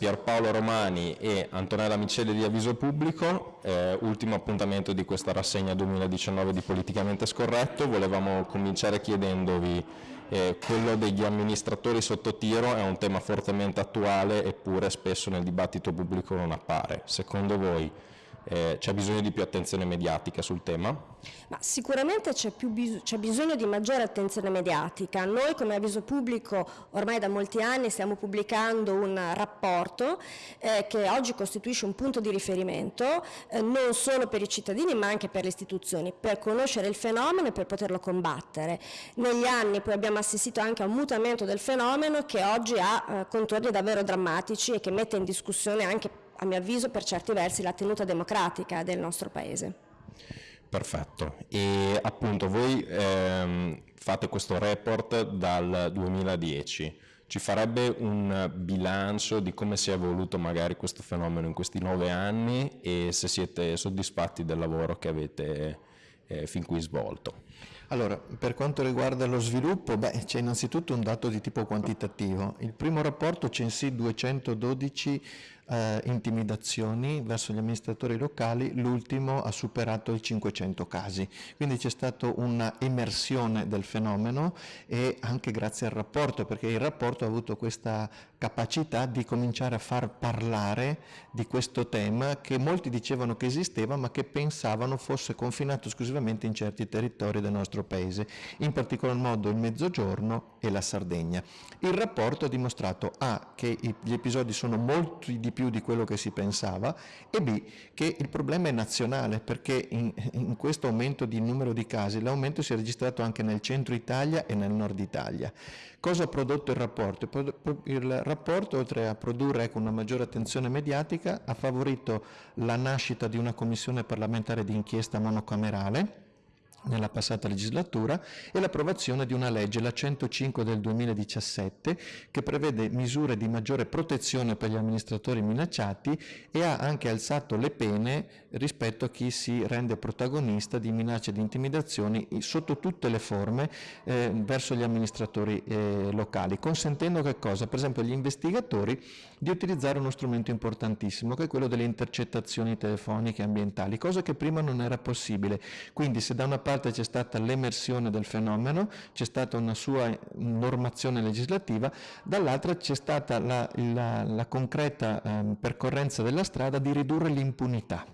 Pierpaolo Romani e Antonella Miceli di Avviso Pubblico, eh, ultimo appuntamento di questa rassegna 2019 di Politicamente Scorretto. Volevamo cominciare chiedendovi eh, quello degli amministratori sotto tiro è un tema fortemente attuale eppure spesso nel dibattito pubblico non appare. Secondo voi eh, c'è bisogno di più attenzione mediatica sul tema? Ma sicuramente c'è, bis bisogno di maggiore attenzione mediatica. Noi come avviso pubblico ormai da molti anni stiamo pubblicando un rapporto eh, che oggi costituisce un punto di riferimento eh, non solo per i cittadini ma anche per le istituzioni, per conoscere il fenomeno e per poterlo combattere. Negli anni poi abbiamo assistito anche a un mutamento del fenomeno che oggi ha eh, contorni davvero drammatici e che mette in discussione anche a mio avviso per certi versi la tenuta democratica del nostro Paese. Perfetto, e appunto voi ehm, fate questo report dal 2010, ci farebbe un bilancio di come si è evoluto magari questo fenomeno in questi nove anni e se siete soddisfatti del lavoro che avete eh, fin qui svolto? Allora, per quanto riguarda lo sviluppo, c'è innanzitutto un dato di tipo quantitativo. Il primo rapporto censì 212 eh, intimidazioni verso gli amministratori locali, l'ultimo ha superato i 500 casi. Quindi c'è stata una emersione del fenomeno e anche grazie al rapporto, perché il rapporto ha avuto questa capacità di cominciare a far parlare di questo tema che molti dicevano che esisteva ma che pensavano fosse confinato esclusivamente in certi territori del nostro paese, in particolar modo il Mezzogiorno e la Sardegna. Il rapporto ha dimostrato A che gli episodi sono molti di più di quello che si pensava e B che il problema è nazionale perché in, in questo aumento di numero di casi l'aumento si è registrato anche nel centro Italia e nel nord Italia. Cosa ha prodotto il rapporto? Il rapporto, oltre a produrre ecco, una maggiore attenzione mediatica, ha favorito la nascita di una commissione parlamentare di inchiesta monocamerale nella passata legislatura e l'approvazione di una legge, la 105 del 2017, che prevede misure di maggiore protezione per gli amministratori minacciati e ha anche alzato le pene rispetto a chi si rende protagonista di minacce e di intimidazioni sotto tutte le forme eh, verso gli amministratori eh, locali, consentendo che cosa? Per esempio agli investigatori di utilizzare uno strumento importantissimo che è quello delle intercettazioni telefoniche ambientali, cosa che prima non era possibile. Quindi se da una parte parte c'è stata l'emersione del fenomeno, c'è stata una sua normazione legislativa, dall'altra c'è stata la, la, la concreta eh, percorrenza della strada di ridurre l'impunità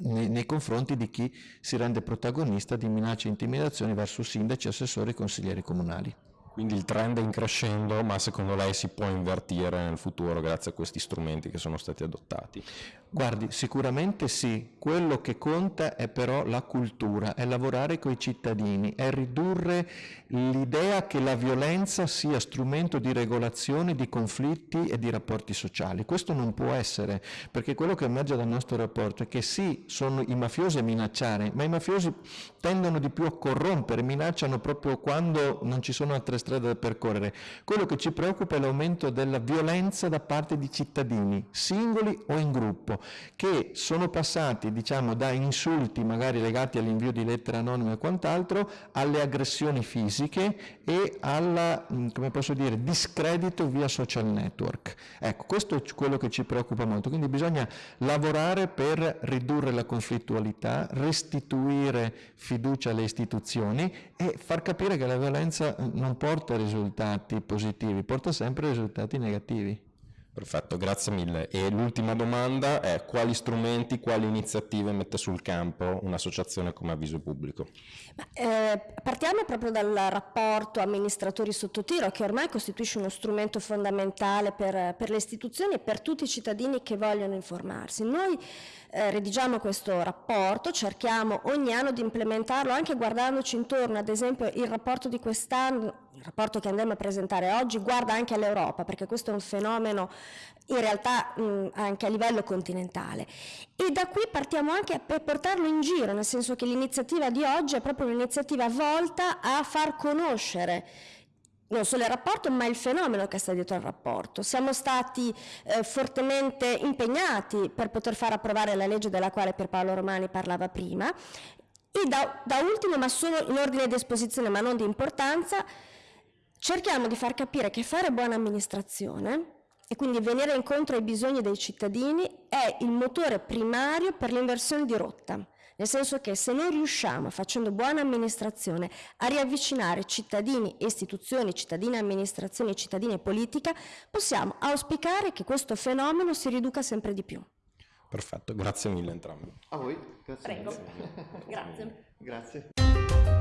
nei, nei, confronti di chi si rende protagonista di minacce e intimidazioni verso sindaci, assessori e consiglieri comunali. Quindi il trend è in crescendo, ma secondo lei si può invertire nel futuro grazie a questi strumenti che sono stati adottati? Guardi, sicuramente sì, quello che conta è però la cultura, è lavorare con i cittadini, è ridurre l'idea che la violenza sia strumento di regolazione di conflitti e di rapporti sociali. Questo non può essere, perché quello che emerge dal nostro rapporto è che sì, sono i mafiosi a minacciare, ma i mafiosi tendono di più a corrompere, minacciano proprio quando non ci sono altre strade da percorrere. Quello che ci preoccupa è l'aumento della violenza da parte di cittadini, singoli o in gruppo, che sono passati diciamo, da insulti magari legati all'invio di lettere anonime e quant'altro alle aggressioni fisiche e al mm, discredito via social network. Ecco, questo è quello che ci preoccupa molto, quindi bisogna lavorare per ridurre la conflittualità, restituire fiducia alle istituzioni e far capire che la violenza non porta porta risultati positivi, porta sempre risultati negativi. Perfetto, grazie mille. E l'ultima domanda è quali strumenti, quali iniziative mette sul campo un'associazione come Avviso Pubblico? Eh, partiamo proprio dal rapporto amministratori sotto tiro che ormai costituisce uno strumento fondamentale per, per le istituzioni e per tutti i cittadini che vogliono informarsi. Noi eh, redigiamo questo rapporto, cerchiamo ogni anno di implementarlo anche guardandoci intorno, ad esempio il rapporto di quest'anno, il rapporto che andiamo a presentare oggi guarda anche all'Europa perché questo è un fenomeno in realtà mh, anche a livello continentale e da qui partiamo anche per portarlo in giro, nel senso che l'iniziativa di oggi è proprio un'iniziativa volta a far conoscere non solo il rapporto ma il fenomeno che sta dietro al rapporto. Siamo stati eh, fortemente impegnati per poter far approvare la legge della quale Pierpaolo Romani parlava prima e da, da ultimo ma solo in ordine di esposizione ma non di importanza cerchiamo di far capire che fare buona amministrazione e quindi venire incontro ai bisogni dei cittadini è il motore primario per l'inversione di rotta. Nel senso che se noi riusciamo, facendo buona amministrazione, a riavvicinare cittadini e istituzioni, cittadini e amministrazioni, cittadini e politica, possiamo auspicare che questo fenomeno si riduca sempre di più. Perfetto, grazie mille entrambi. A voi, grazie. Prego. Grazie. Grazie.